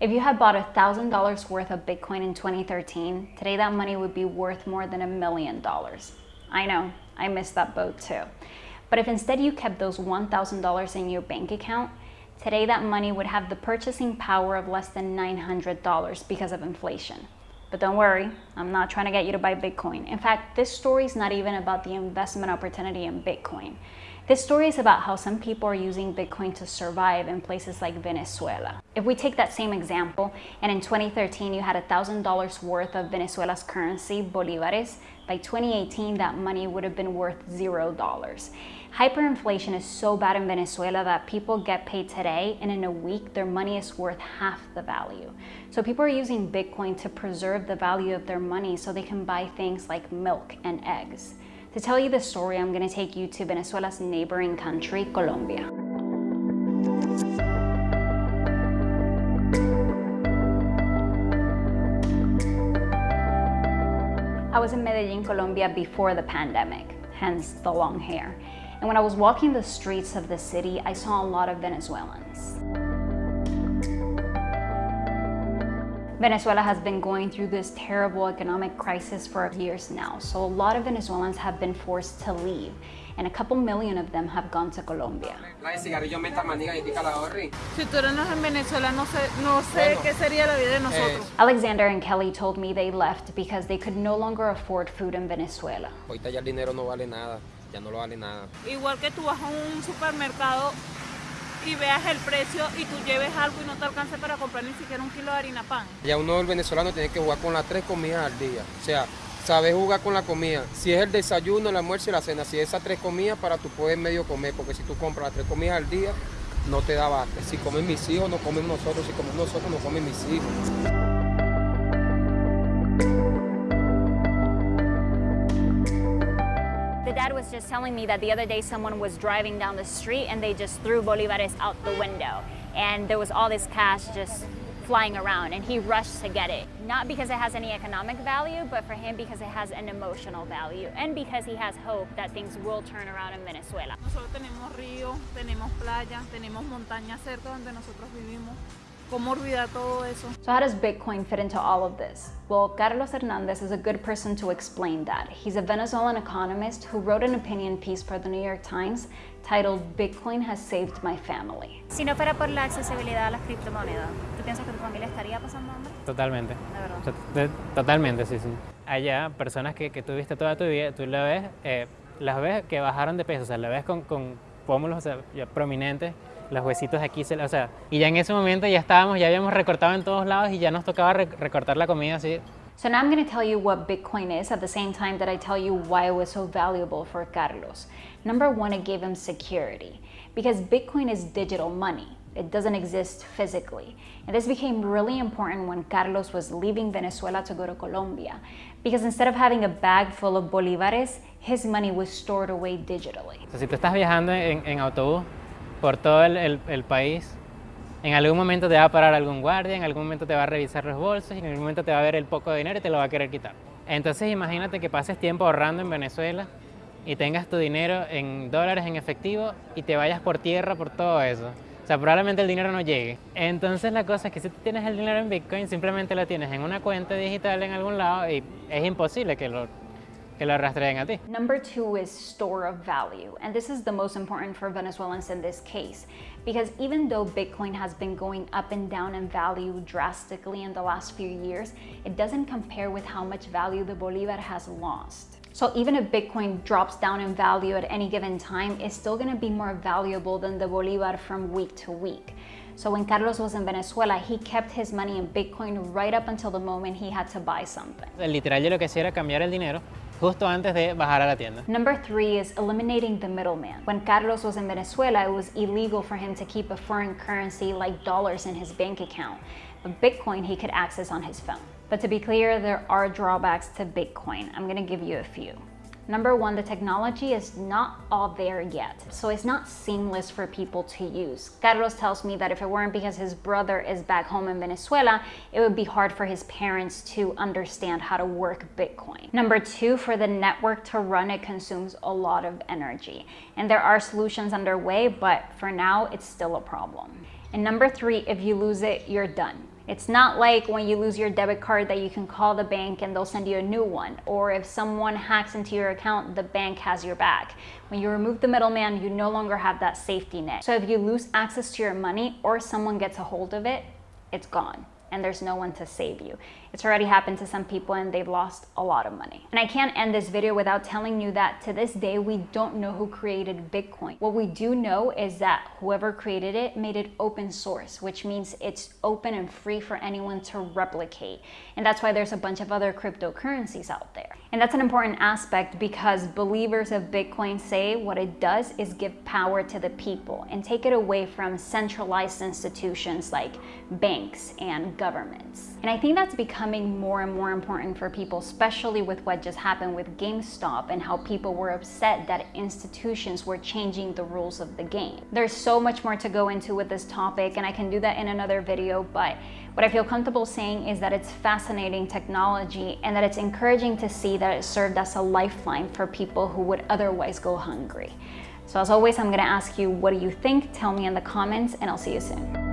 If you had bought $1,000 worth of Bitcoin in 2013, today that money would be worth more than a million dollars. I know, I missed that boat too. But if instead you kept those $1,000 in your bank account, today that money would have the purchasing power of less than $900 because of inflation. But don't worry, I'm not trying to get you to buy Bitcoin. In fact, this story is not even about the investment opportunity in Bitcoin. This story is about how some people are using Bitcoin to survive in places like Venezuela. If we take that same example, and in 2013 you had $1,000 worth of Venezuela's currency, bolivares, by 2018 that money would have been worth zero dollars. Hyperinflation is so bad in Venezuela that people get paid today and in a week their money is worth half the value. So people are using Bitcoin to preserve the value of their money so they can buy things like milk and eggs. To tell you the story, I'm going to take you to Venezuela's neighboring country, Colombia. I was in Medellin, Colombia before the pandemic, hence the long hair. And when I was walking the streets of the city, I saw a lot of Venezuelans. Venezuela has been going through this terrible economic crisis for years now, so a lot of Venezuelans have been forced to leave, and a couple million of them have gone to Colombia. Si tú eres en Venezuela, no sé, no sé qué sería la vida de eh, nosotros. Alexander and Kelly told me they left because they could no longer afford food in Venezuela. Ahorita ya el dinero no vale nada ya no lo vale nada. Igual que tú vas a un supermercado y veas el precio y tú lleves algo y no te alcance para comprar ni siquiera un kilo de harina pan. Ya uno el venezolano tiene que jugar con las tres comidas al día. O sea, sabes jugar con la comida. Si es el desayuno, el almuerzo y la cena, si es esas tres comidas para tú puedes medio comer, porque si tú compras las tres comidas al día, no te da bate. Si comen mis hijos, no comen nosotros. Si comen nosotros, no comen mis hijos. Was just telling me that the other day someone was driving down the street and they just threw bolivares out the window. And there was all this cash just flying around and he rushed to get it. Not because it has any economic value, but for him because it has an emotional value and because he has hope that things will turn around in Venezuela. Nosotros tenemos río, tenemos playa, tenemos montaña cerca donde nosotros vivimos. ¿Cómo olvidar todo eso? So how does Bitcoin fit into all of this? Well, Carlos Hernandez is a good person to explain that. He's a Venezuelan economist who wrote an opinion piece for the New York Times titled Bitcoin has saved my family. Si no fuera por la accesibilidad a las criptomonedas, ¿tú piensas que tu familia estaría pasando hambre? Totalmente. ¿De verdad? Totalmente, sí, sí. Allá, personas que, que tuviste toda tu vida, tú la ves, eh, las ves que bajaron de peso, o sea, la ves con, con pómulos o sea, prominentes, los huesitos aquí, o sea, y ya en ese momento ya estábamos, ya habíamos recortado en todos lados y ya nos tocaba re recortar la comida así. So now I'm going to tell you what Bitcoin is at the same time that I tell you why it was so valuable for Carlos. Number one, it gave him security because Bitcoin is digital money. It doesn't exist physically. And this became really important when Carlos was leaving Venezuela to go to Colombia because instead of having a bag full of bolívares, his money was stored away digitally. So, si tú estás viajando en, en autobús, por todo el, país. En algún momento te va a parar algún guardia, en algún momento te va a revisar los bolsos, en algún momento te va a ver el poco de dinero y te lo va a querer quitar. Entonces imagínate que pases tiempo ahorrando en Venezuela y tengas tu dinero en dólares en efectivo y te vayas por tierra por todo eso. O sea, probablemente el dinero no llegue. Entonces la cosa es que si tú tienes el dinero en Bitcoin, simplemente lo tienes en una cuenta digital en algún lado y es imposible que lo que lo rastreen a ti. Number two is store of value. And this is the most important for Venezuelans in this case. Because even though Bitcoin has been going up and down in value drastically in the last few years, it doesn't compare with how much value the Bolivar has lost. So even if Bitcoin drops down in value at any given time, it's still gonna be more valuable than the Bolivar from week to week. So when Carlos was in Venezuela, he kept his money in Bitcoin right up until the moment he had to buy something. Literal, yo lo que hacía era cambiar el dinero justo antes de bajar a la tienda. Number three is eliminating the middleman. When Carlos was in Venezuela, it was illegal for him to keep a foreign currency like dollars in his bank account. But Bitcoin he could access on his phone. But to be clear, there are drawbacks to Bitcoin. I'm gonna give you a few. Number one, the technology is not all there yet, so it's not seamless for people to use. Carlos tells me that if it weren't because his brother is back home in Venezuela, it would be hard for his parents to understand how to work Bitcoin. Number two, for the network to run, it consumes a lot of energy. And there are solutions underway, but for now, it's still a problem. And number three, if you lose it, you're done It's not like when you lose your debit card that you can call the bank and they'll send you a new one. Or if someone hacks into your account, the bank has your back. When you remove the middleman, you no longer have that safety net. So if you lose access to your money or someone gets a hold of it, it's gone and there's no one to save you. It's already happened to some people and they've lost a lot of money. And I can't end this video without telling you that to this day, we don't know who created Bitcoin. What we do know is that whoever created it made it open source, which means it's open and free for anyone to replicate. And that's why there's a bunch of other cryptocurrencies out there. And that's an important aspect because believers of Bitcoin say what it does is give power to the people and take it away from centralized institutions like banks and governments. And I think that's becoming more and more important for people, especially with what just happened with GameStop and how people were upset that institutions were changing the rules of the game. There's so much more to go into with this topic and I can do that in another video, but what I feel comfortable saying is that it's fascinating technology and that it's encouraging to see that it served as a lifeline for people who would otherwise go hungry. So as always, I'm gonna ask you, what do you think? Tell me in the comments and I'll see you soon.